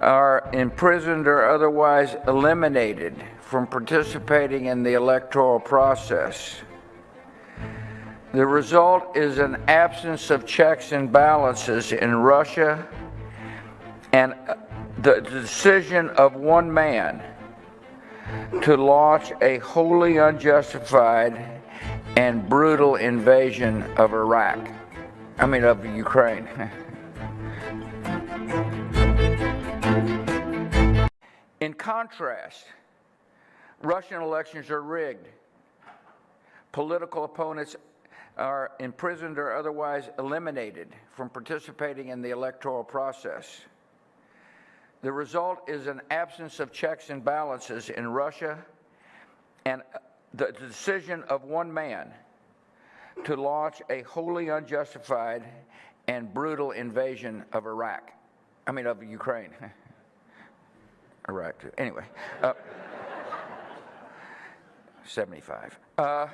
are imprisoned or otherwise eliminated from participating in the electoral process. The result is an absence of checks and balances in Russia and uh, the decision of one man to launch a wholly unjustified and brutal invasion of Iraq. I mean, of Ukraine. In contrast, Russian elections are rigged. Political opponents are imprisoned or otherwise eliminated from participating in the electoral process. The result is an absence of checks and balances in Russia and the decision of one man to launch a wholly unjustified and brutal invasion of Iraq. I mean, of Ukraine. Iraq. Anyway, uh, 75. Uh,